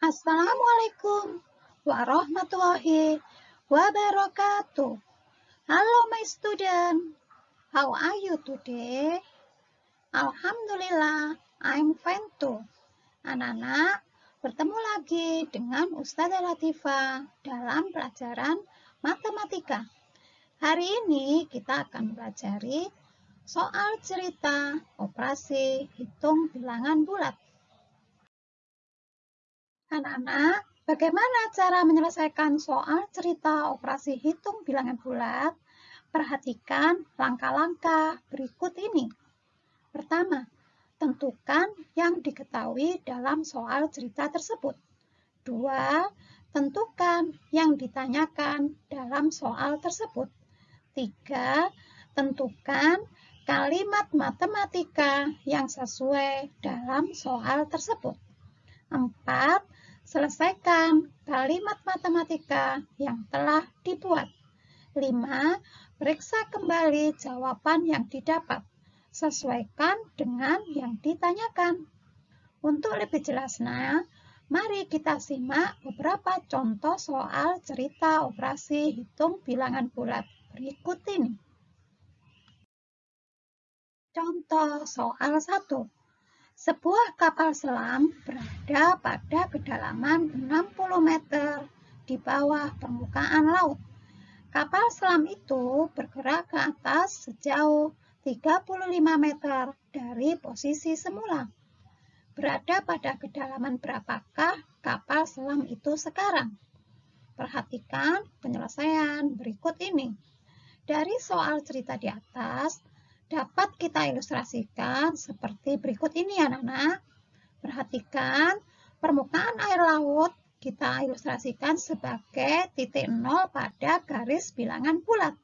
Assalamualaikum warahmatullahi wabarakatuh. Hello my student. How are you today? Alhamdulillah, I'm fine too. Anak-anak, bertemu lagi dengan Ustazah Latifah dalam pelajaran matematika. Hari ini kita akan belajar soal cerita operasi hitung bilangan bulat. Anak-anak, bagaimana cara menyelesaikan soal cerita operasi hitung bilangan bulat? Perhatikan langkah-langkah berikut ini. Pertama, tentukan yang diketahui dalam soal cerita tersebut. Dua, tentukan yang ditanyakan dalam soal tersebut. Tiga, tentukan kalimat matematika yang sesuai dalam soal tersebut. Empat, Selesaikan kalimat matematika yang telah dibuat. 5. Periksa kembali jawaban yang didapat. Sesuaikan dengan yang ditanyakan. Untuk lebih jelasnya, mari kita simak beberapa contoh soal cerita operasi hitung bilangan bulat berikut ini. Contoh soal 1. Sebuah kapal selam berada pada kedalaman 60 meter di bawah permukaan laut. Kapal selam itu bergerak ke atas sejauh 35 meter dari posisi semula. Berada pada kedalaman berapakah kapal selam itu sekarang? Perhatikan penyelesaian berikut ini. Dari soal cerita di atas, dapat kita ilustrasikan seperti berikut ini ya anak-anak. Perhatikan permukaan air laut kita ilustrasikan sebagai titik nol pada garis bilangan bulat.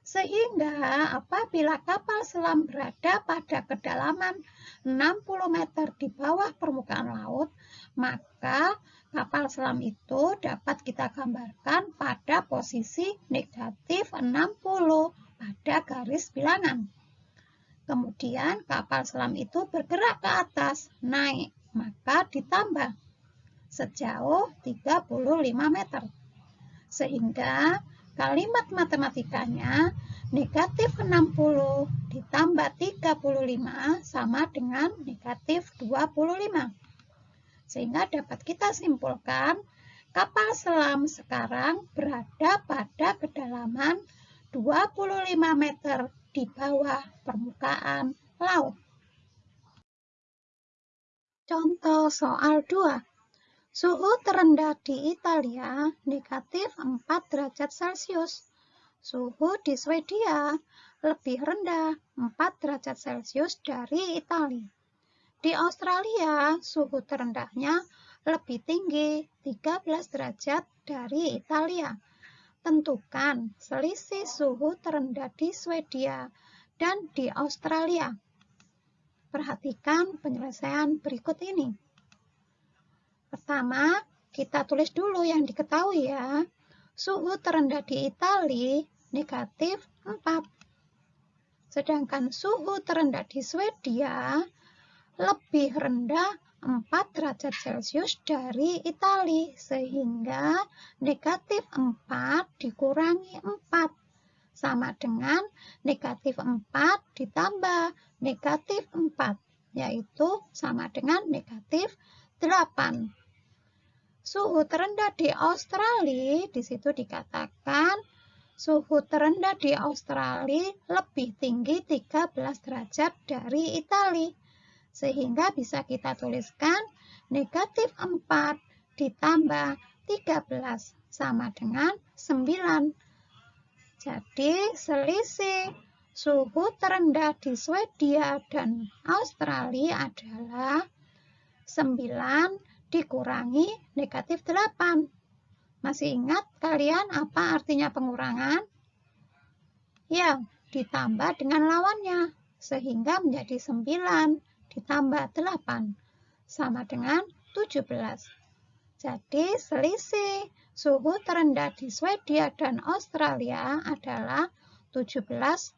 Sehingga apabila kapal selam berada pada kedalaman 60 meter di bawah permukaan laut, maka kapal selam itu dapat kita gambarkan pada posisi negatif 60 pada garis bilangan. Kemudian kapal selam itu bergerak ke atas, naik, maka ditambah sejauh 35 meter. Sehingga kalimat matematikanya negatif 60 ditambah 35 sama dengan negatif 25. Sehingga dapat kita simpulkan kapal selam sekarang berada pada kedalaman 25 meter di bawah permukaan laut. Contoh soal 2. Suhu terendah di Italia negatif 4 derajat Celcius. Suhu di Swedia lebih rendah 4 derajat Celcius dari Italia. Di Australia, suhu terendahnya lebih tinggi 13 derajat dari Italia tentukan selisih suhu terendah di Swedia dan di Australia. Perhatikan penyelesaian berikut ini. Pertama, kita tulis dulu yang diketahui ya. Suhu terendah di Italia negatif 4. Sedangkan suhu terendah di Swedia lebih rendah 4 derajat Celcius dari Itali sehingga negatif 4 dikurangi 4 sama dengan negatif 4 ditambah negatif 4 yaitu sama dengan negatif 8 suhu terendah di Australia di situ dikatakan suhu terendah di Australia lebih tinggi 13 derajat dari Italia sehingga bisa kita tuliskan negatif 4 ditambah 13 sama dengan 9. Jadi selisih suhu terendah di Swedia dan Australia adalah 9 dikurangi negatif 8. Masih ingat kalian apa artinya pengurangan? Ya, ditambah dengan lawannya, sehingga menjadi 9 ditambah 8 sama dengan 17. Jadi selisih suhu terendah di Swedia dan Australia adalah 17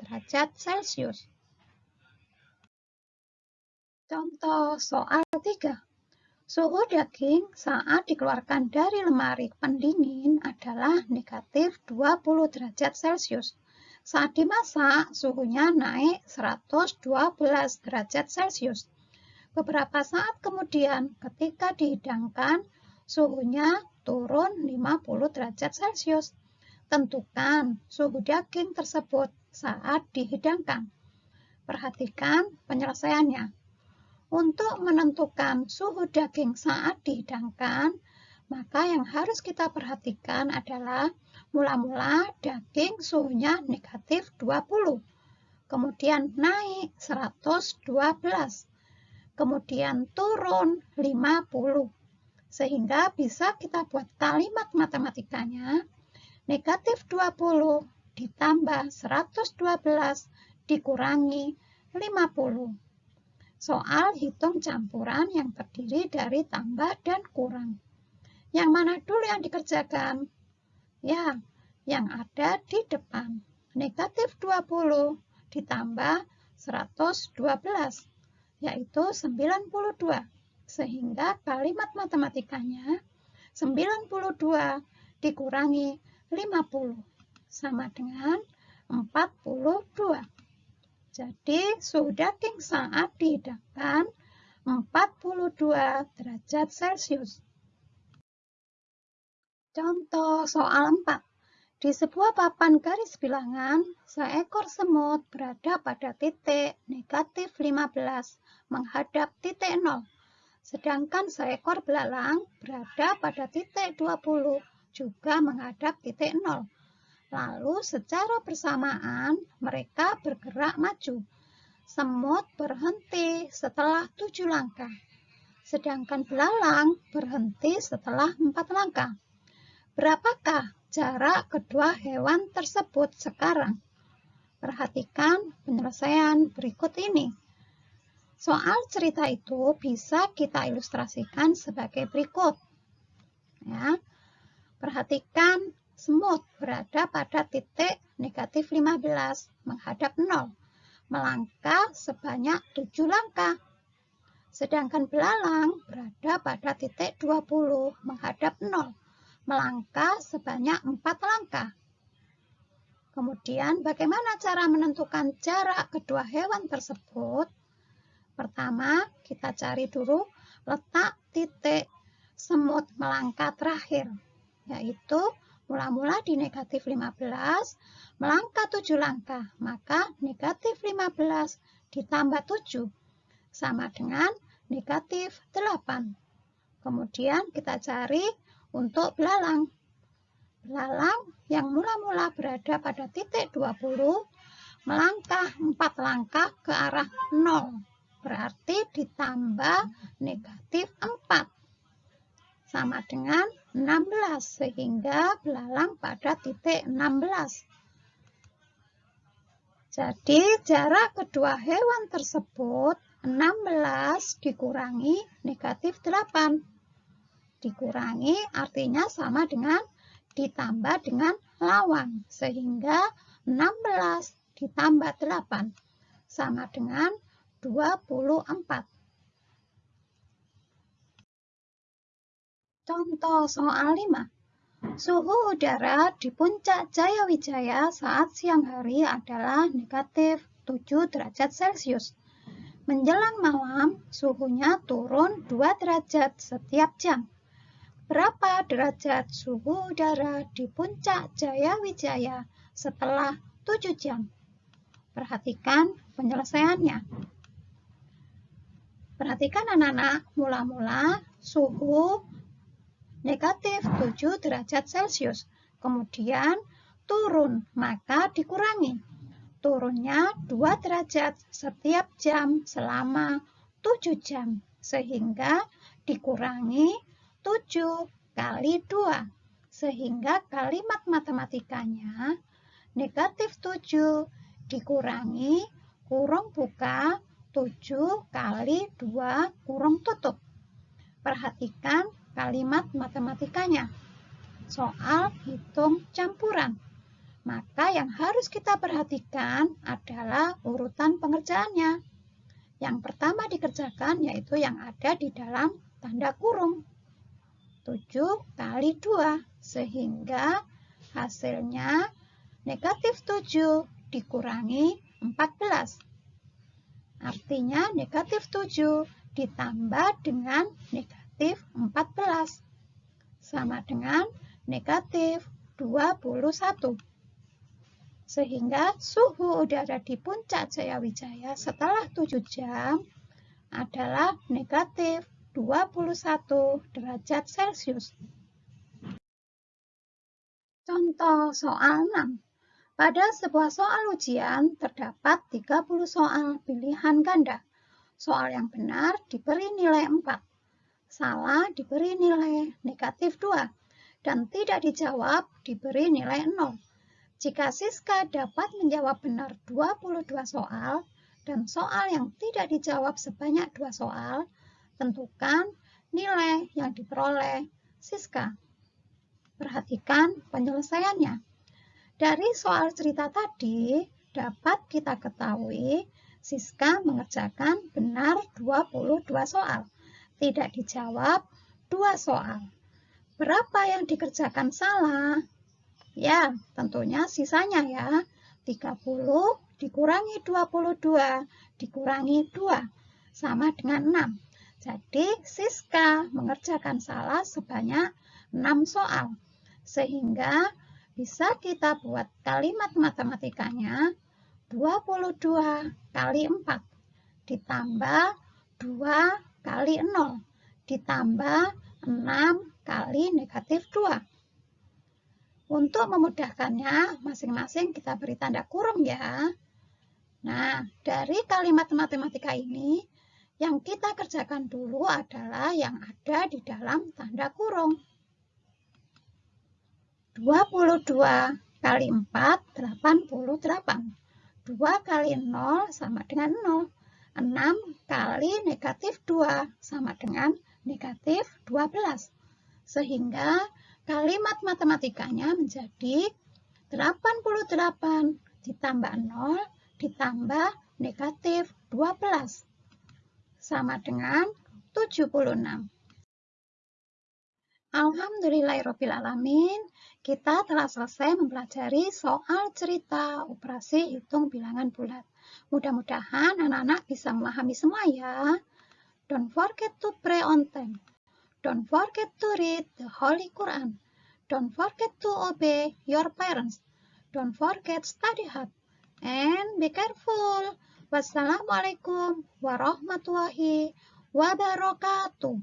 derajat Celcius. Contoh soal 3. Suhu daging saat dikeluarkan dari lemari pendingin adalah negatif 20 derajat Celcius. Saat dimasak, suhunya naik 112 derajat Celcius. Beberapa saat kemudian, ketika dihidangkan, suhunya turun 50 derajat Celcius. Tentukan suhu daging tersebut saat dihidangkan. Perhatikan penyelesaiannya. Untuk menentukan suhu daging saat dihidangkan, maka yang harus kita perhatikan adalah mula-mula daging suhunya negatif 20, kemudian naik 112, kemudian turun 50. Sehingga bisa kita buat kalimat matematikanya negatif 20 ditambah 112 dikurangi 50. Soal hitung campuran yang terdiri dari tambah dan kurang. Yang mana dulu yang dikerjakan? Ya, yang ada di depan. Negatif 20 ditambah 112, yaitu 92. Sehingga kalimat matematikanya 92 dikurangi 50 sama dengan 42. Jadi suhu daging saat dihidangkan 42 derajat Celcius. Contoh soal 4. Di sebuah papan garis bilangan, seekor semut berada pada titik negatif 15 menghadap titik 0. Sedangkan seekor belalang berada pada titik 20 juga menghadap titik 0. Lalu secara bersamaan mereka bergerak maju. Semut berhenti setelah tujuh langkah, sedangkan belalang berhenti setelah empat langkah. Berapakah jarak kedua hewan tersebut sekarang? Perhatikan penyelesaian berikut ini. Soal cerita itu bisa kita ilustrasikan sebagai berikut. Ya. Perhatikan Semut berada pada titik negatif 15 menghadap 0, melangkah sebanyak 7 langkah. Sedangkan belalang berada pada titik 20 menghadap 0, melangkah sebanyak 4 langkah. Kemudian bagaimana cara menentukan jarak kedua hewan tersebut? Pertama, kita cari dulu letak titik semut melangkah terakhir, yaitu Mula-mula di negatif 15, melangkah 7 langkah, maka negatif 15 ditambah 7 sama dengan negatif 8. Kemudian kita cari untuk belalang. Belalang yang mula-mula berada pada titik 20, melangkah 4 langkah ke arah 0. Berarti ditambah negatif 4. Sama dengan 16 sehingga belalang pada titik 16. Jadi jarak kedua hewan tersebut 16 dikurangi negatif 8. Dikurangi artinya sama dengan ditambah dengan lawan. Sehingga 16 ditambah 8 sama dengan 24. Contoh soal 5. Suhu udara di puncak Jaya Wijaya saat siang hari adalah negatif 7 derajat Celcius. Menjelang malam, suhunya turun 2 derajat setiap jam. Berapa derajat suhu udara di puncak Jaya Wijaya setelah 7 jam? Perhatikan penyelesaiannya. Perhatikan anak-anak, mula-mula suhu negatif 7 derajat Celcius. Kemudian turun, maka dikurangi. Turunnya 2 derajat setiap jam selama 7 jam. Sehingga dikurangi 7 kali 2. Sehingga kalimat matematikanya negatif 7 dikurangi kurung buka 7 kali 2 kurung tutup. Perhatikan kalimat matematikanya. Soal hitung campuran. Maka yang harus kita perhatikan adalah urutan pengerjaannya. Yang pertama dikerjakan yaitu yang ada di dalam tanda kurung. 7 kali 2 sehingga hasilnya negatif 7 dikurangi 14. Artinya negatif 7 ditambah dengan negatif 14 sama dengan negatif 21. Sehingga suhu udara di puncak Jaya Wijaya setelah 7 jam adalah negatif 21 derajat Celcius. Contoh soal 6. Pada sebuah soal ujian terdapat 30 soal pilihan ganda. Soal yang benar diberi nilai 4, salah diberi nilai negatif 2, dan tidak dijawab diberi nilai 0. Jika Siska dapat menjawab benar 22 soal dan soal yang tidak dijawab sebanyak 2 soal, tentukan nilai yang diperoleh Siska. Perhatikan penyelesaiannya. Dari soal cerita tadi, dapat kita ketahui Siska mengerjakan benar 22 soal. Tidak dijawab 2 soal. Berapa yang dikerjakan salah? Ya, tentunya sisanya ya. 30 dikurangi 22 dikurangi 2 sama dengan 6. Jadi Siska mengerjakan salah sebanyak 6 soal. Sehingga bisa kita buat kalimat matematikanya 22 kali 4 ditambah 2 kali 0 ditambah 6 kali negatif 2. Untuk memudahkannya, masing-masing kita beri tanda kurung ya. Nah, dari kalimat matematika ini, yang kita kerjakan dulu adalah yang ada di dalam tanda kurung. 22 kali 4, 88. 2 kali 0 sama dengan 0. 6 kali negatif 2 sama dengan negatif 12. Sehingga kalimat matematikanya menjadi 88 ditambah 0 ditambah negatif 12 sama dengan 76. Alhamdulillahirrahmanirrahim, kita telah selesai mempelajari soal cerita operasi hitung bilangan bulat. Mudah-mudahan anak-anak bisa memahami semua ya. Don't forget to pray on time. Don't forget to read the Holy Quran. Don't forget to obey your parents. Don't forget study hard. And be careful. Wassalamualaikum warahmatullahi wabarakatuh.